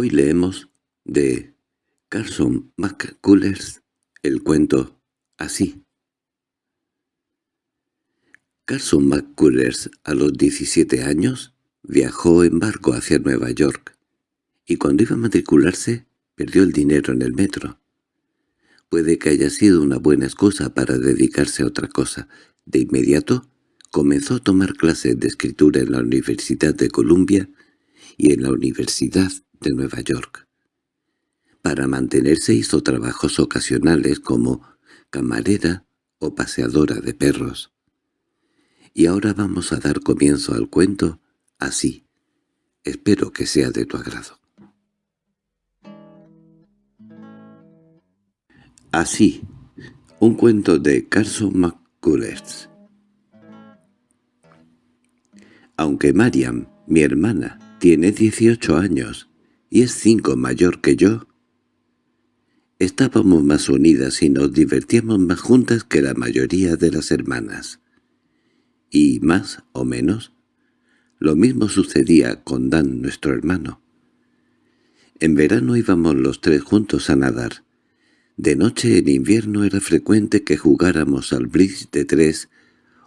Hoy leemos de Carson McCullers el cuento Así. Carson McCullers a los 17 años viajó en barco hacia Nueva York y cuando iba a matricularse perdió el dinero en el metro. Puede que haya sido una buena excusa para dedicarse a otra cosa. De inmediato comenzó a tomar clases de escritura en la Universidad de Columbia y en la Universidad de Nueva York. Para mantenerse hizo trabajos ocasionales como camarera o paseadora de perros. Y ahora vamos a dar comienzo al cuento así. Espero que sea de tu agrado. Así, un cuento de Carson McCullers. Aunque Mariam, mi hermana, tiene 18 años y es cinco mayor que yo, estábamos más unidas y nos divertíamos más juntas que la mayoría de las hermanas. Y más o menos, lo mismo sucedía con Dan, nuestro hermano. En verano íbamos los tres juntos a nadar, de noche en invierno era frecuente que jugáramos al bridge de tres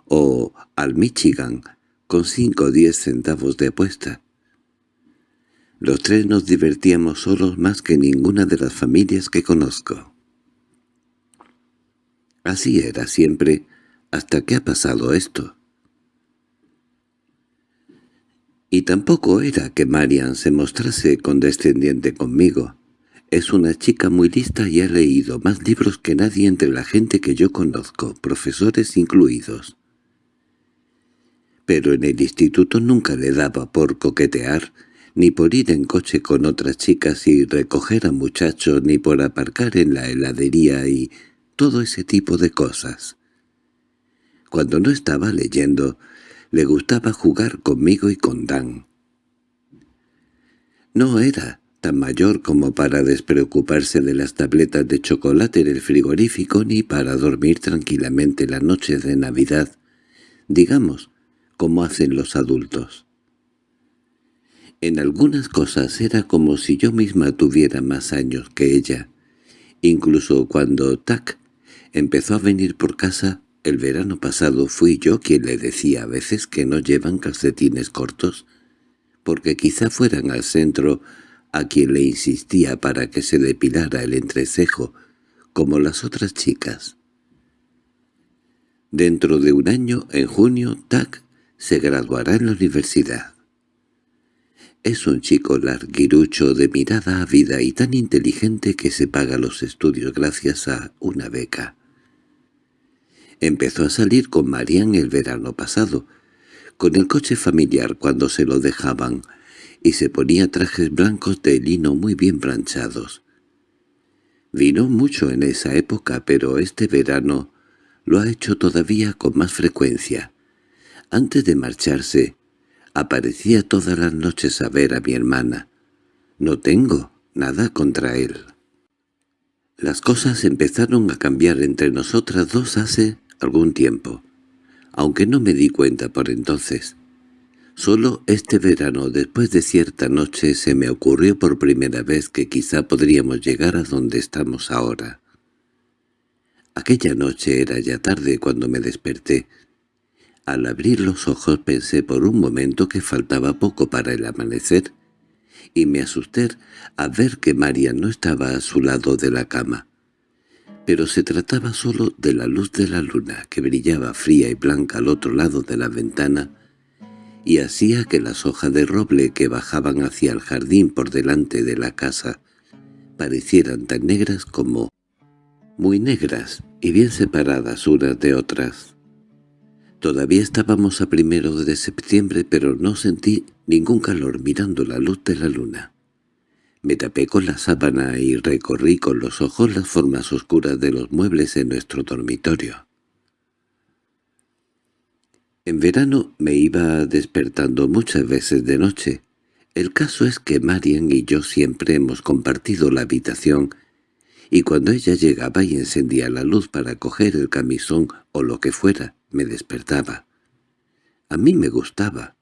o al Michigan con cinco o diez centavos de apuesta. Los tres nos divertíamos solos más que ninguna de las familias que conozco. Así era siempre, hasta que ha pasado esto. Y tampoco era que Marian se mostrase condescendiente conmigo. Es una chica muy lista y ha leído más libros que nadie entre la gente que yo conozco, profesores incluidos. Pero en el instituto nunca le daba por coquetear, ni por ir en coche con otras chicas y recoger a muchachos, ni por aparcar en la heladería y todo ese tipo de cosas. Cuando no estaba leyendo, le gustaba jugar conmigo y con Dan. No era tan mayor como para despreocuparse de las tabletas de chocolate en el frigorífico ni para dormir tranquilamente la noche de Navidad, digamos, como hacen los adultos. En algunas cosas era como si yo misma tuviera más años que ella. Incluso cuando Tac empezó a venir por casa, el verano pasado fui yo quien le decía a veces que no llevan calcetines cortos, porque quizá fueran al centro a quien le insistía para que se depilara el entrecejo, como las otras chicas. Dentro de un año, en junio, Tac se graduará en la universidad. Es un chico larguirucho de mirada ávida y tan inteligente que se paga los estudios gracias a una beca. Empezó a salir con Marian el verano pasado, con el coche familiar cuando se lo dejaban, y se ponía trajes blancos de lino muy bien planchados. Vino mucho en esa época, pero este verano lo ha hecho todavía con más frecuencia. Antes de marcharse, aparecía todas las noches a ver a mi hermana. No tengo nada contra él. Las cosas empezaron a cambiar entre nosotras dos hace algún tiempo, aunque no me di cuenta por entonces. Solo este verano, después de cierta noche, se me ocurrió por primera vez que quizá podríamos llegar a donde estamos ahora. Aquella noche era ya tarde cuando me desperté. Al abrir los ojos pensé por un momento que faltaba poco para el amanecer, y me asusté a ver que María no estaba a su lado de la cama. Pero se trataba solo de la luz de la luna, que brillaba fría y blanca al otro lado de la ventana, y hacía que las hojas de roble que bajaban hacia el jardín por delante de la casa parecieran tan negras como muy negras y bien separadas unas de otras. Todavía estábamos a primero de septiembre, pero no sentí ningún calor mirando la luz de la luna. Me tapé con la sábana y recorrí con los ojos las formas oscuras de los muebles en nuestro dormitorio. En verano me iba despertando muchas veces de noche. El caso es que Marian y yo siempre hemos compartido la habitación, y cuando ella llegaba y encendía la luz para coger el camisón o lo que fuera, me despertaba. A mí me gustaba.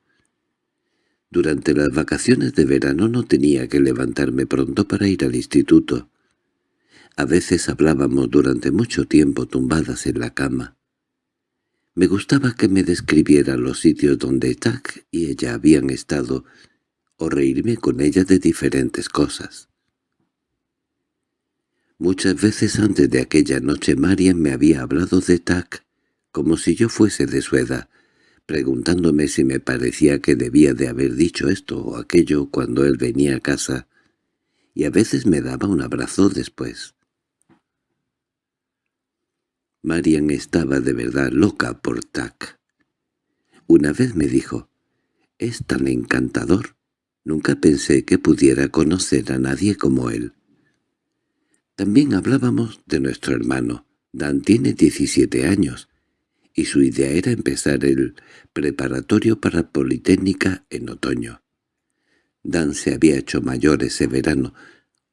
Durante las vacaciones de verano no tenía que levantarme pronto para ir al instituto. A veces hablábamos durante mucho tiempo tumbadas en la cama. Me gustaba que me describiera los sitios donde Tack y ella habían estado, o reírme con ella de diferentes cosas. Muchas veces antes de aquella noche Marian me había hablado de Tack, como si yo fuese de su edad, preguntándome si me parecía que debía de haber dicho esto o aquello cuando él venía a casa, y a veces me daba un abrazo después. Marian estaba de verdad loca por Tac. Una vez me dijo, «Es tan encantador. Nunca pensé que pudiera conocer a nadie como él». También hablábamos de nuestro hermano. Dan tiene 17 años y su idea era empezar el preparatorio para Politécnica en otoño. Dan se había hecho mayor ese verano.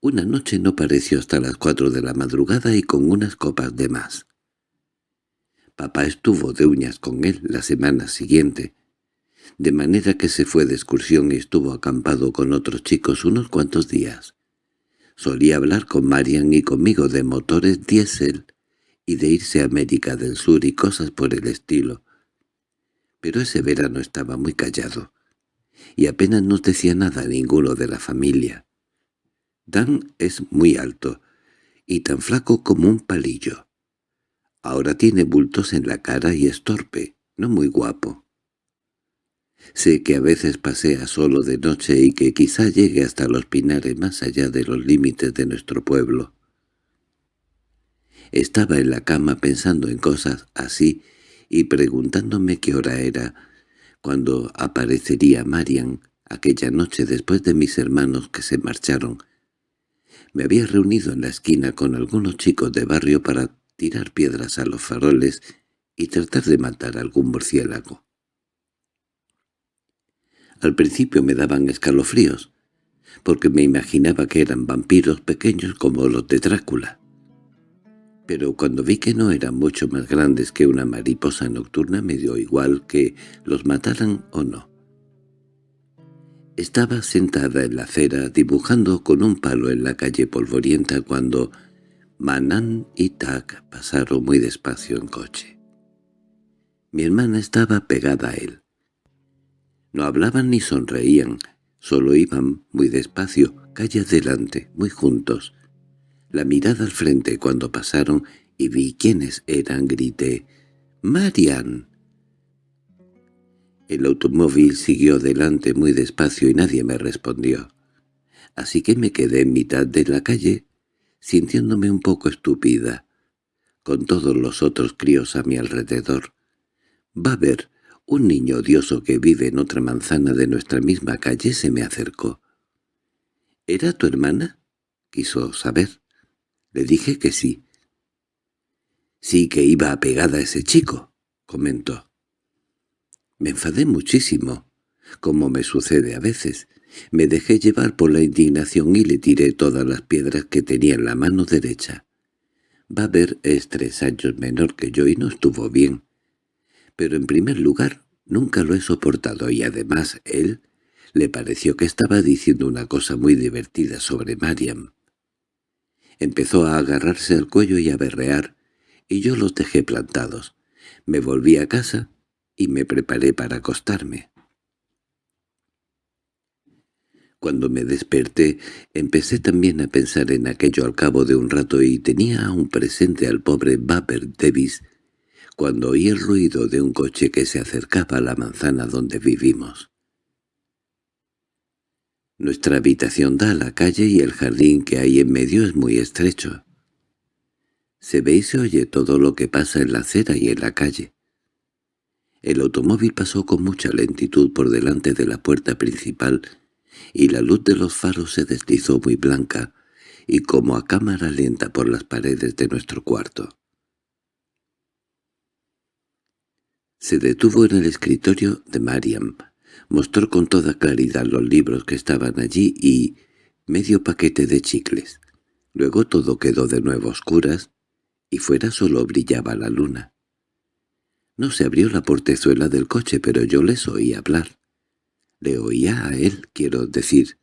Una noche no pareció hasta las cuatro de la madrugada y con unas copas de más. Papá estuvo de uñas con él la semana siguiente, de manera que se fue de excursión y estuvo acampado con otros chicos unos cuantos días. Solía hablar con Marian y conmigo de motores diésel y de irse a América del Sur y cosas por el estilo. Pero ese verano estaba muy callado, y apenas nos decía nada a ninguno de la familia. Dan es muy alto, y tan flaco como un palillo. Ahora tiene bultos en la cara y es torpe, no muy guapo. Sé que a veces pasea solo de noche y que quizá llegue hasta los pinares más allá de los límites de nuestro pueblo. Estaba en la cama pensando en cosas así y preguntándome qué hora era, cuando aparecería Marian aquella noche después de mis hermanos que se marcharon. Me había reunido en la esquina con algunos chicos de barrio para tirar piedras a los faroles y tratar de matar algún murciélago. Al principio me daban escalofríos, porque me imaginaba que eran vampiros pequeños como los de Drácula pero cuando vi que no eran mucho más grandes que una mariposa nocturna me dio igual que los mataran o no. Estaba sentada en la acera dibujando con un palo en la calle polvorienta cuando Manan y Tak pasaron muy despacio en coche. Mi hermana estaba pegada a él. No hablaban ni sonreían, solo iban muy despacio, calle adelante, muy juntos, la mirada al frente cuando pasaron y vi quiénes eran, grité «¡Marian!». El automóvil siguió delante muy despacio y nadie me respondió. Así que me quedé en mitad de la calle, sintiéndome un poco estúpida, con todos los otros críos a mi alrededor. Va a ver, un niño odioso que vive en otra manzana de nuestra misma calle se me acercó. —¿Era tu hermana? —quiso saber. Le dije que sí. —Sí que iba apegada a ese chico —comentó. Me enfadé muchísimo, como me sucede a veces. Me dejé llevar por la indignación y le tiré todas las piedras que tenía en la mano derecha. Baber es tres años menor que yo y no estuvo bien. Pero en primer lugar, nunca lo he soportado y además él le pareció que estaba diciendo una cosa muy divertida sobre Mariam. Empezó a agarrarse al cuello y a berrear, y yo los dejé plantados. Me volví a casa y me preparé para acostarme. Cuando me desperté, empecé también a pensar en aquello al cabo de un rato y tenía aún presente al pobre Baber Davis cuando oí el ruido de un coche que se acercaba a la manzana donde vivimos. Nuestra habitación da a la calle y el jardín que hay en medio es muy estrecho. Se ve y se oye todo lo que pasa en la acera y en la calle. El automóvil pasó con mucha lentitud por delante de la puerta principal y la luz de los faros se deslizó muy blanca y como a cámara lenta por las paredes de nuestro cuarto. Se detuvo en el escritorio de Mariam, Mostró con toda claridad los libros que estaban allí y medio paquete de chicles. Luego todo quedó de nuevo oscuras y fuera solo brillaba la luna. No se abrió la portezuela del coche, pero yo les oí hablar. Le oía a él, quiero decir.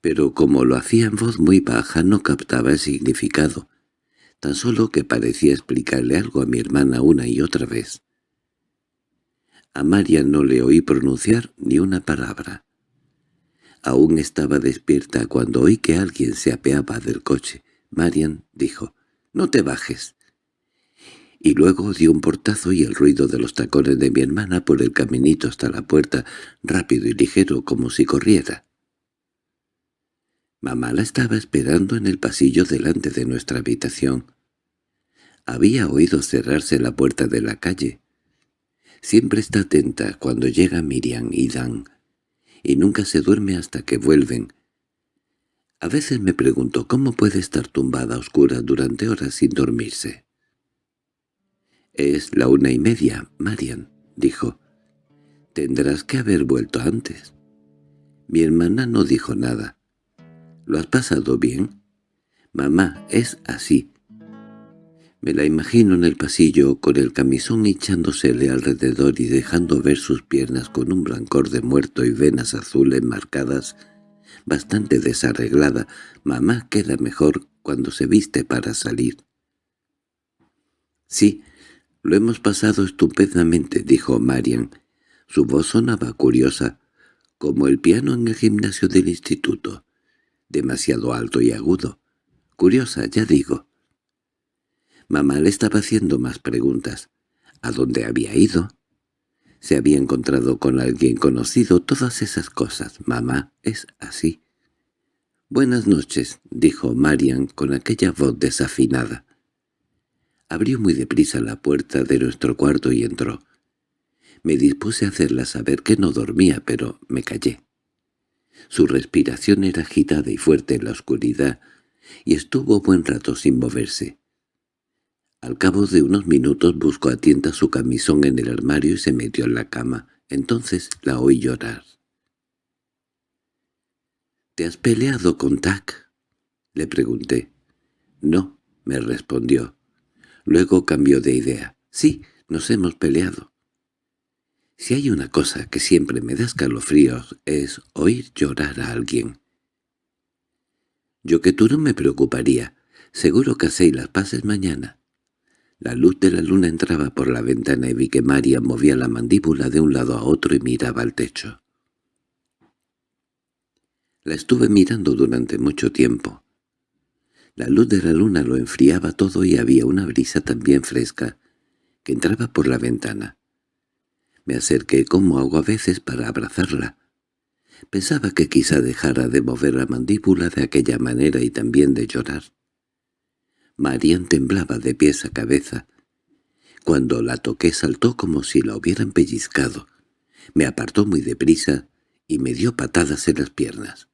Pero como lo hacía en voz muy baja no captaba el significado, tan solo que parecía explicarle algo a mi hermana una y otra vez. A María no le oí pronunciar ni una palabra. Aún estaba despierta cuando oí que alguien se apeaba del coche. Marian dijo, «No te bajes» y luego dio un portazo y el ruido de los tacones de mi hermana por el caminito hasta la puerta, rápido y ligero como si corriera. Mamá la estaba esperando en el pasillo delante de nuestra habitación. Había oído cerrarse la puerta de la calle. Siempre está atenta cuando llega Miriam y Dan, y nunca se duerme hasta que vuelven. A veces me pregunto cómo puede estar tumbada a oscuras durante horas sin dormirse. —Es la una y media, Marian —dijo. —Tendrás que haber vuelto antes. Mi hermana no dijo nada. —¿Lo has pasado bien? —Mamá, es así. Me la imagino en el pasillo con el camisón echándosele alrededor y dejando ver sus piernas con un blancor de muerto y venas azules marcadas, bastante desarreglada. Mamá queda mejor cuando se viste para salir. —Sí, «Lo hemos pasado estupendamente», dijo Marian. Su voz sonaba curiosa, como el piano en el gimnasio del instituto, demasiado alto y agudo. Curiosa, ya digo. Mamá le estaba haciendo más preguntas. ¿A dónde había ido? ¿Se había encontrado con alguien conocido? Todas esas cosas. Mamá es así. «Buenas noches», dijo Marian con aquella voz desafinada. Abrió muy deprisa la puerta de nuestro cuarto y entró. Me dispuse a hacerla saber que no dormía, pero me callé. Su respiración era agitada y fuerte en la oscuridad, y estuvo buen rato sin moverse. Al cabo de unos minutos buscó a tienta su camisón en el armario y se metió en la cama. Entonces la oí llorar. —¿Te has peleado con Tac? —le pregunté. —No —me respondió. Luego cambió de idea. «Sí, nos hemos peleado». Si hay una cosa que siempre me da escalofríos es oír llorar a alguien. Yo que tú no me preocuparía. Seguro que hacéis las paces mañana. La luz de la luna entraba por la ventana y vi que María movía la mandíbula de un lado a otro y miraba al techo. La estuve mirando durante mucho tiempo. La luz de la luna lo enfriaba todo y había una brisa también fresca que entraba por la ventana. Me acerqué como hago a veces para abrazarla. Pensaba que quizá dejara de mover la mandíbula de aquella manera y también de llorar. Marian temblaba de pies a cabeza. Cuando la toqué saltó como si la hubieran pellizcado. Me apartó muy deprisa y me dio patadas en las piernas.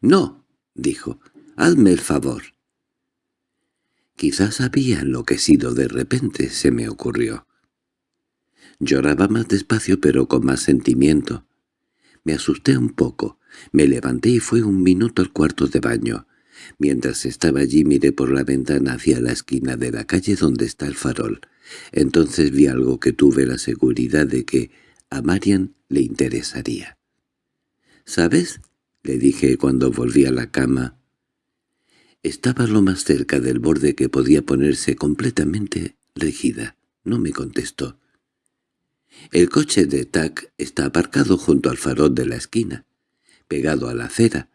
—¡No! —dijo. —Hazme el favor. Quizás había enloquecido de repente, se me ocurrió. Lloraba más despacio pero con más sentimiento. Me asusté un poco, me levanté y fui un minuto al cuarto de baño. Mientras estaba allí miré por la ventana hacia la esquina de la calle donde está el farol. Entonces vi algo que tuve la seguridad de que a Marian le interesaría. —¿Sabes? —le dije cuando volví a la cama. Estaba lo más cerca del borde que podía ponerse completamente rígida. No me contestó. El coche de Tac está aparcado junto al farol de la esquina, pegado a la acera.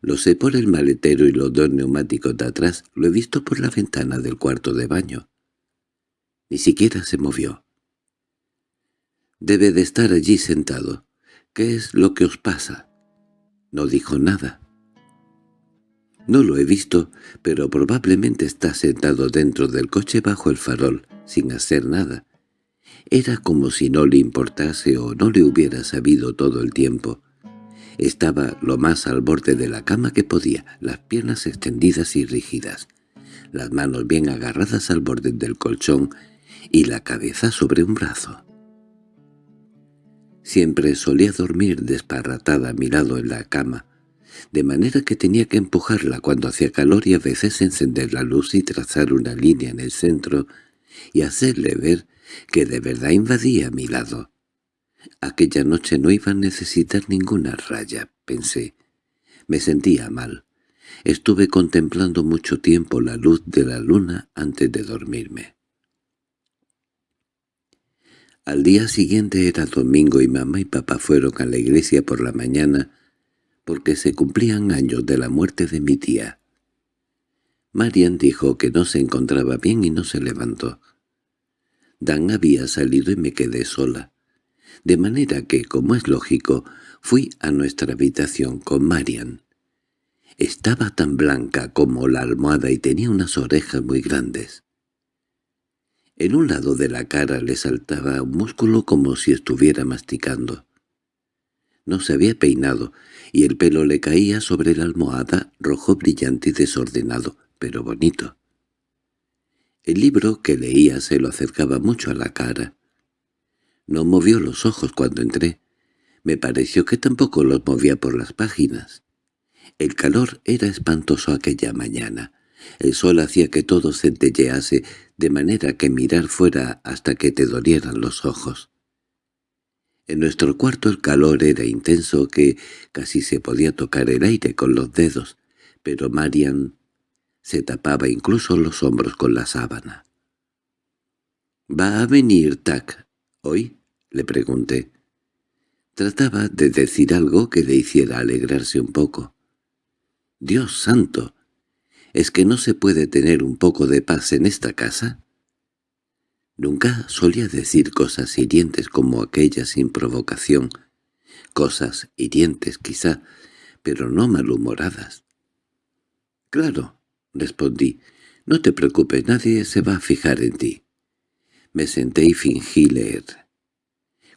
Lo sé por el maletero y los dos neumáticos de atrás. Lo he visto por la ventana del cuarto de baño. Ni siquiera se movió. Debe de estar allí sentado. ¿Qué es lo que os pasa? No dijo nada. No lo he visto, pero probablemente está sentado dentro del coche bajo el farol, sin hacer nada. Era como si no le importase o no le hubiera sabido todo el tiempo. Estaba lo más al borde de la cama que podía, las piernas extendidas y rígidas, las manos bien agarradas al borde del colchón y la cabeza sobre un brazo. Siempre solía dormir desparratada a mi lado en la cama, de manera que tenía que empujarla cuando hacía calor y a veces encender la luz y trazar una línea en el centro y hacerle ver que de verdad invadía mi lado. Aquella noche no iba a necesitar ninguna raya, pensé. Me sentía mal. Estuve contemplando mucho tiempo la luz de la luna antes de dormirme. Al día siguiente era domingo y mamá y papá fueron a la iglesia por la mañana porque se cumplían años de la muerte de mi tía. Marian dijo que no se encontraba bien y no se levantó. Dan había salido y me quedé sola. De manera que, como es lógico, fui a nuestra habitación con Marian. Estaba tan blanca como la almohada y tenía unas orejas muy grandes. En un lado de la cara le saltaba un músculo como si estuviera masticando. No se había peinado, y el pelo le caía sobre la almohada, rojo brillante y desordenado, pero bonito. El libro que leía se lo acercaba mucho a la cara. No movió los ojos cuando entré. Me pareció que tampoco los movía por las páginas. El calor era espantoso aquella mañana. El sol hacía que todo centellease, de manera que mirar fuera hasta que te dolieran los ojos. En nuestro cuarto el calor era intenso que casi se podía tocar el aire con los dedos, pero Marian se tapaba incluso los hombros con la sábana. —¿Va a venir Tac hoy? —le pregunté. Trataba de decir algo que le hiciera alegrarse un poco. —¡Dios santo! ¿Es que no se puede tener un poco de paz en esta casa? Nunca solía decir cosas hirientes como aquellas sin provocación. Cosas hirientes quizá, pero no malhumoradas. —Claro —respondí—, no te preocupes, nadie se va a fijar en ti. Me senté y fingí leer.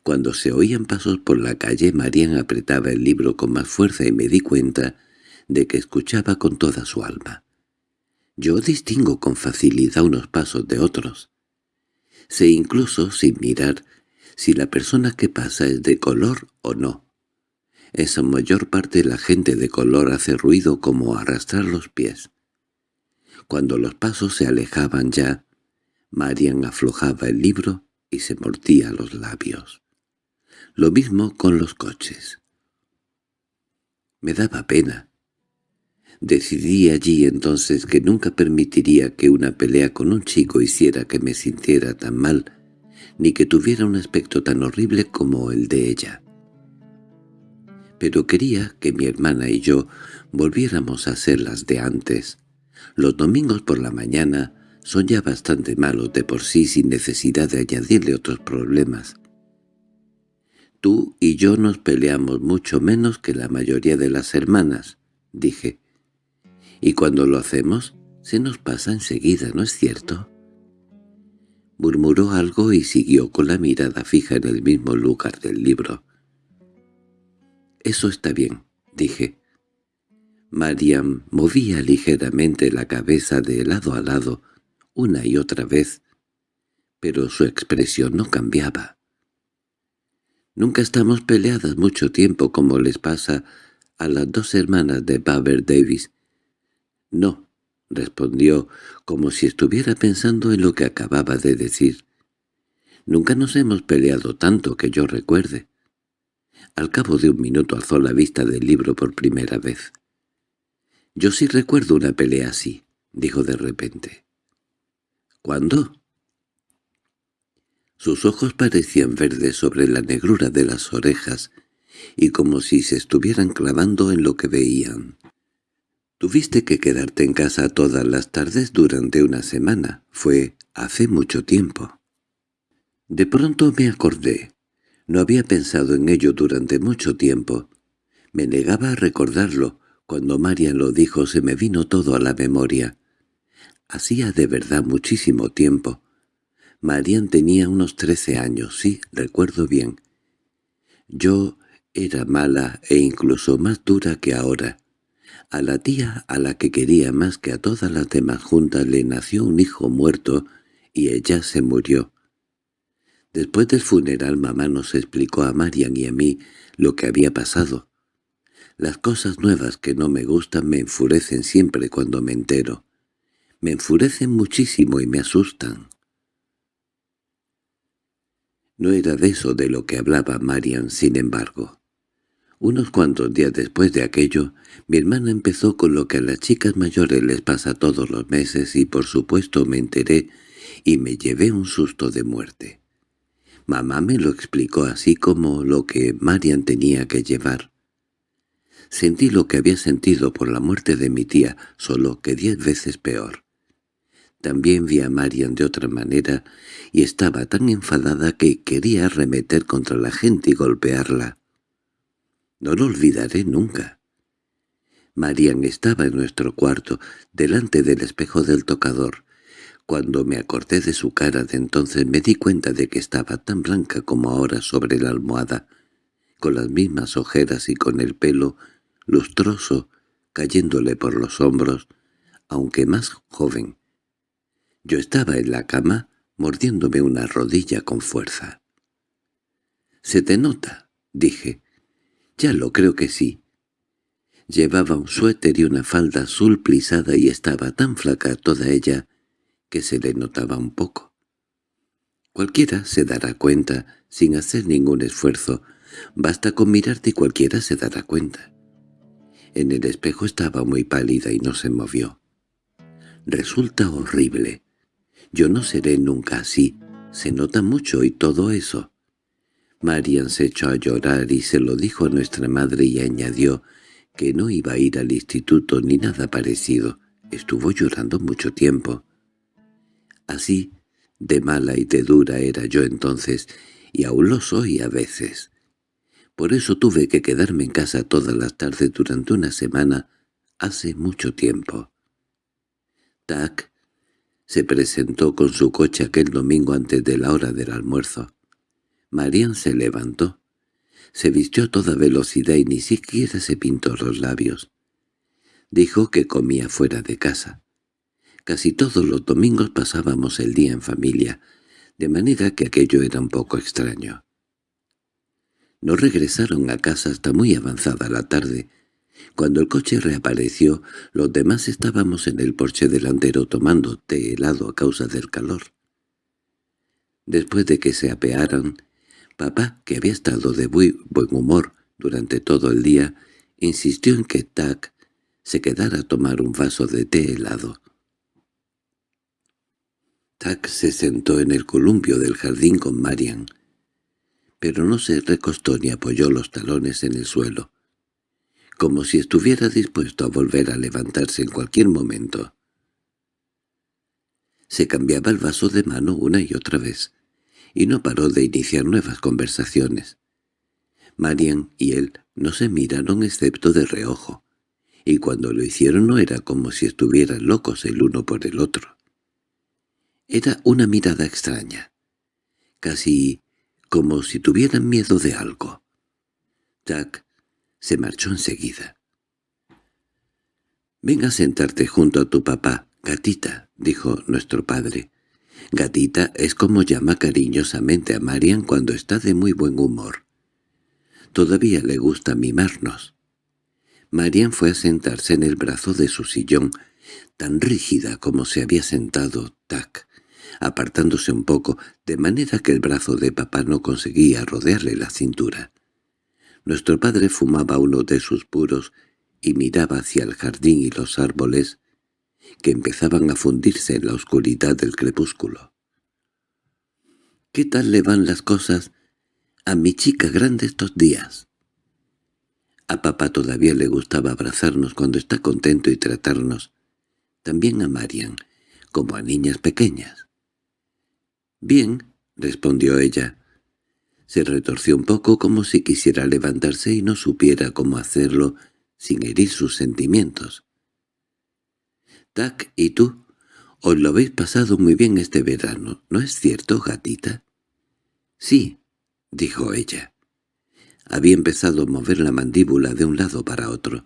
Cuando se oían pasos por la calle, Marian apretaba el libro con más fuerza y me di cuenta de que escuchaba con toda su alma. Yo distingo con facilidad unos pasos de otros. Sé incluso, sin mirar, si la persona que pasa es de color o no. En su mayor parte la gente de color hace ruido como arrastrar los pies. Cuando los pasos se alejaban ya, Marian aflojaba el libro y se mordía los labios. Lo mismo con los coches. Me daba pena. Decidí allí entonces que nunca permitiría que una pelea con un chico hiciera que me sintiera tan mal, ni que tuviera un aspecto tan horrible como el de ella. Pero quería que mi hermana y yo volviéramos a ser las de antes. Los domingos por la mañana son ya bastante malos de por sí sin necesidad de añadirle otros problemas. Tú y yo nos peleamos mucho menos que la mayoría de las hermanas, dije y cuando lo hacemos se nos pasa enseguida, ¿no es cierto? Murmuró algo y siguió con la mirada fija en el mismo lugar del libro. «Eso está bien», dije. Mariam movía ligeramente la cabeza de lado a lado, una y otra vez, pero su expresión no cambiaba. Nunca estamos peleadas mucho tiempo como les pasa a las dos hermanas de Baber Davis, —No —respondió, como si estuviera pensando en lo que acababa de decir. —Nunca nos hemos peleado tanto que yo recuerde. Al cabo de un minuto alzó la vista del libro por primera vez. —Yo sí recuerdo una pelea así —dijo de repente. —¿Cuándo? Sus ojos parecían verdes sobre la negrura de las orejas y como si se estuvieran clavando en lo que veían. Tuviste que quedarte en casa todas las tardes durante una semana. Fue hace mucho tiempo. De pronto me acordé. No había pensado en ello durante mucho tiempo. Me negaba a recordarlo. Cuando Marian lo dijo se me vino todo a la memoria. Hacía de verdad muchísimo tiempo. Marian tenía unos trece años, sí, recuerdo bien. Yo era mala e incluso más dura que ahora. A la tía, a la que quería más que a todas las demás juntas, le nació un hijo muerto y ella se murió. Después del funeral mamá nos explicó a Marian y a mí lo que había pasado. Las cosas nuevas que no me gustan me enfurecen siempre cuando me entero. Me enfurecen muchísimo y me asustan. No era de eso de lo que hablaba Marian, sin embargo. Unos cuantos días después de aquello, mi hermana empezó con lo que a las chicas mayores les pasa todos los meses y por supuesto me enteré y me llevé un susto de muerte. Mamá me lo explicó así como lo que Marian tenía que llevar. Sentí lo que había sentido por la muerte de mi tía, solo que diez veces peor. También vi a Marian de otra manera y estaba tan enfadada que quería arremeter contra la gente y golpearla. No lo olvidaré nunca. Marian estaba en nuestro cuarto, delante del espejo del tocador. Cuando me acordé de su cara de entonces me di cuenta de que estaba tan blanca como ahora sobre la almohada, con las mismas ojeras y con el pelo lustroso cayéndole por los hombros, aunque más joven. Yo estaba en la cama mordiéndome una rodilla con fuerza. —¿Se te nota? —dije. —Ya lo creo que sí. Llevaba un suéter y una falda azul plisada y estaba tan flaca toda ella que se le notaba un poco. Cualquiera se dará cuenta sin hacer ningún esfuerzo. Basta con mirarte y cualquiera se dará cuenta. En el espejo estaba muy pálida y no se movió. Resulta horrible. Yo no seré nunca así. Se nota mucho y todo eso. Marian se echó a llorar y se lo dijo a nuestra madre y añadió que no iba a ir al instituto ni nada parecido. Estuvo llorando mucho tiempo. Así, de mala y de dura era yo entonces, y aún lo soy a veces. Por eso tuve que quedarme en casa todas las tardes durante una semana hace mucho tiempo. Tac se presentó con su coche aquel domingo antes de la hora del almuerzo. Marian se levantó. Se vistió a toda velocidad y ni siquiera se pintó los labios. Dijo que comía fuera de casa. Casi todos los domingos pasábamos el día en familia, de manera que aquello era un poco extraño. No regresaron a casa hasta muy avanzada la tarde. Cuando el coche reapareció, los demás estábamos en el porche delantero tomando té helado a causa del calor. Después de que se apearan, Papá, que había estado de muy buen humor durante todo el día, insistió en que Tac se quedara a tomar un vaso de té helado. Tac se sentó en el columpio del jardín con Marian, pero no se recostó ni apoyó los talones en el suelo, como si estuviera dispuesto a volver a levantarse en cualquier momento. Se cambiaba el vaso de mano una y otra vez, y no paró de iniciar nuevas conversaciones. Marian y él no se miraron excepto de reojo, y cuando lo hicieron no era como si estuvieran locos el uno por el otro. Era una mirada extraña, casi como si tuvieran miedo de algo. Jack se marchó enseguida. «Ven a sentarte junto a tu papá, gatita», dijo nuestro padre. Gatita es como llama cariñosamente a Marian cuando está de muy buen humor. Todavía le gusta mimarnos. Marian fue a sentarse en el brazo de su sillón, tan rígida como se había sentado Tac, apartándose un poco, de manera que el brazo de papá no conseguía rodearle la cintura. Nuestro padre fumaba uno de sus puros y miraba hacia el jardín y los árboles, que empezaban a fundirse en la oscuridad del crepúsculo. —¿Qué tal le van las cosas a mi chica grande estos días? A papá todavía le gustaba abrazarnos cuando está contento y tratarnos, también a Marian, como a niñas pequeñas. —Bien —respondió ella. Se retorció un poco como si quisiera levantarse y no supiera cómo hacerlo sin herir sus sentimientos. —Tac, ¿y tú? Os lo habéis pasado muy bien este verano, ¿no es cierto, gatita? —Sí —dijo ella. Había empezado a mover la mandíbula de un lado para otro.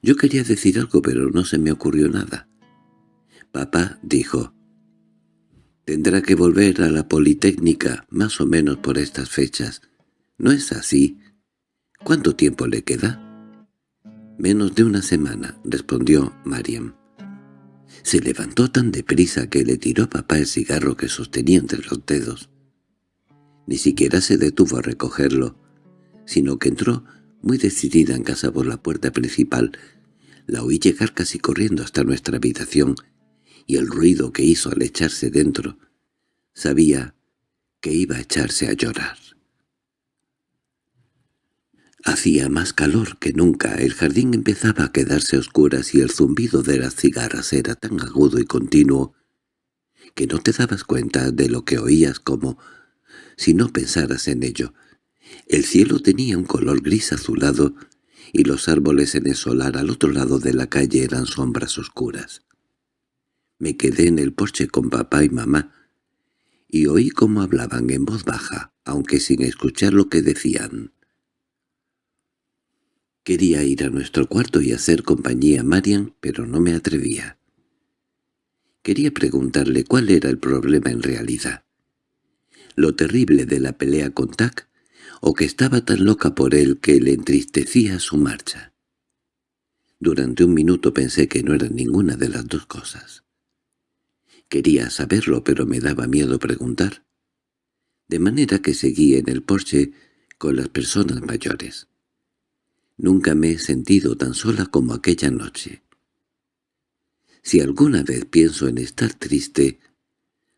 Yo quería decir algo, pero no se me ocurrió nada. Papá dijo, «Tendrá que volver a la Politécnica más o menos por estas fechas. ¿No es así? ¿Cuánto tiempo le queda?» «Menos de una semana», respondió Mariam. Se levantó tan deprisa que le tiró a papá el cigarro que sostenía entre los dedos. Ni siquiera se detuvo a recogerlo, sino que entró muy decidida en casa por la puerta principal. La oí llegar casi corriendo hasta nuestra habitación, y el ruido que hizo al echarse dentro. Sabía que iba a echarse a llorar. Hacía más calor que nunca, el jardín empezaba a quedarse oscuras y el zumbido de las cigarras era tan agudo y continuo que no te dabas cuenta de lo que oías como si no pensaras en ello. El cielo tenía un color gris azulado y los árboles en el solar al otro lado de la calle eran sombras oscuras. Me quedé en el porche con papá y mamá y oí cómo hablaban en voz baja, aunque sin escuchar lo que decían. Quería ir a nuestro cuarto y hacer compañía a Marian, pero no me atrevía. Quería preguntarle cuál era el problema en realidad. Lo terrible de la pelea con Tac, o que estaba tan loca por él que le entristecía su marcha. Durante un minuto pensé que no era ninguna de las dos cosas. Quería saberlo, pero me daba miedo preguntar. De manera que seguí en el porche con las personas mayores. Nunca me he sentido tan sola como aquella noche. Si alguna vez pienso en estar triste,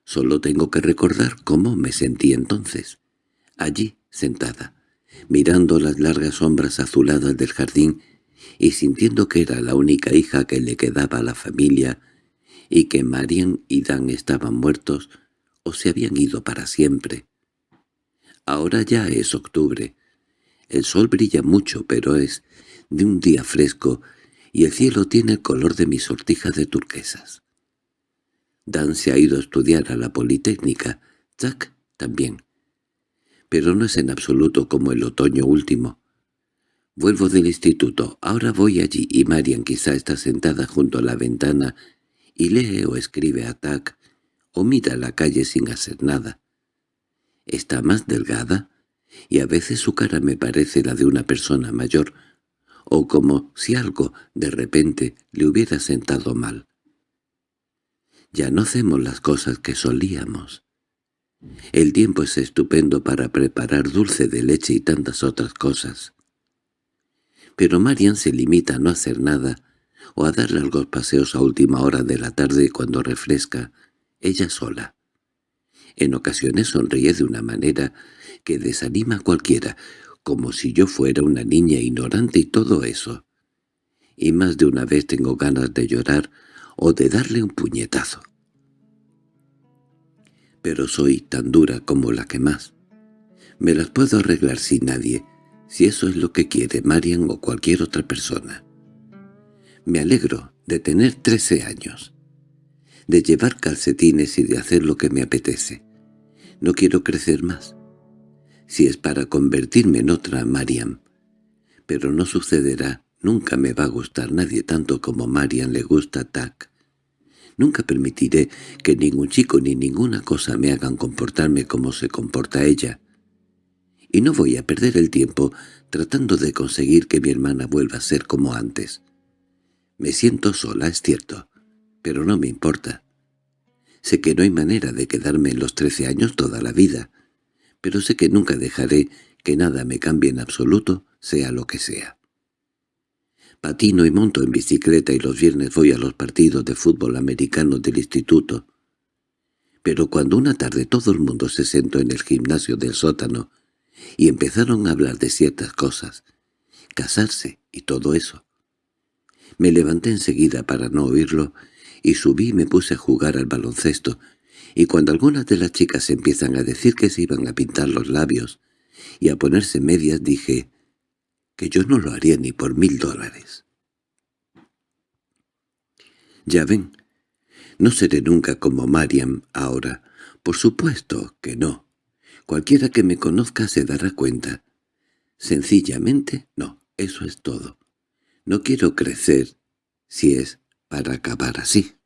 solo tengo que recordar cómo me sentí entonces, allí, sentada, mirando las largas sombras azuladas del jardín y sintiendo que era la única hija que le quedaba a la familia y que Marian y Dan estaban muertos o se habían ido para siempre. Ahora ya es octubre. El sol brilla mucho, pero es de un día fresco y el cielo tiene el color de mis sortijas de turquesas. Dan se ha ido a estudiar a la Politécnica, Jack también. Pero no es en absoluto como el otoño último. Vuelvo del instituto, ahora voy allí y Marian quizá está sentada junto a la ventana y lee o escribe a Tac o mira la calle sin hacer nada. Está más delgada y a veces su cara me parece la de una persona mayor, o como si algo de repente le hubiera sentado mal. Ya no hacemos las cosas que solíamos. El tiempo es estupendo para preparar dulce de leche y tantas otras cosas. Pero Marian se limita a no hacer nada o a dar largos paseos a última hora de la tarde cuando refresca, ella sola. En ocasiones sonríe de una manera que desanima a cualquiera, como si yo fuera una niña ignorante y todo eso. Y más de una vez tengo ganas de llorar o de darle un puñetazo. Pero soy tan dura como la que más. Me las puedo arreglar sin nadie, si eso es lo que quiere Marian o cualquier otra persona. Me alegro de tener trece años, de llevar calcetines y de hacer lo que me apetece. No quiero crecer más si es para convertirme en otra Mariam. Pero no sucederá, nunca me va a gustar nadie tanto como Mariam le gusta a. Nunca permitiré que ningún chico ni ninguna cosa me hagan comportarme como se comporta ella. Y no voy a perder el tiempo tratando de conseguir que mi hermana vuelva a ser como antes. Me siento sola, es cierto, pero no me importa. Sé que no hay manera de quedarme en los trece años toda la vida, pero sé que nunca dejaré que nada me cambie en absoluto, sea lo que sea. Patino y monto en bicicleta y los viernes voy a los partidos de fútbol americano del instituto. Pero cuando una tarde todo el mundo se sentó en el gimnasio del sótano y empezaron a hablar de ciertas cosas, casarse y todo eso, me levanté enseguida para no oírlo y subí y me puse a jugar al baloncesto y cuando algunas de las chicas empiezan a decir que se iban a pintar los labios y a ponerse medias, dije que yo no lo haría ni por mil dólares. Ya ven, no seré nunca como Mariam ahora. Por supuesto que no. Cualquiera que me conozca se dará cuenta. Sencillamente no, eso es todo. No quiero crecer si es para acabar así.